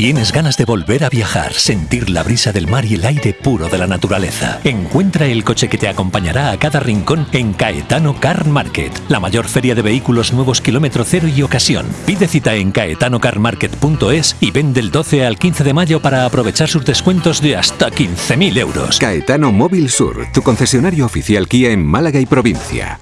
¿Tienes ganas de volver a viajar, sentir la brisa del mar y el aire puro de la naturaleza? Encuentra el coche que te acompañará a cada rincón en Caetano Car Market, la mayor feria de vehículos nuevos kilómetro cero y ocasión. Pide cita en caetanocarmarket.es y ven del 12 al 15 de mayo para aprovechar sus descuentos de hasta 15.000 euros. Caetano Móvil Sur, tu concesionario oficial Kia en Málaga y provincia.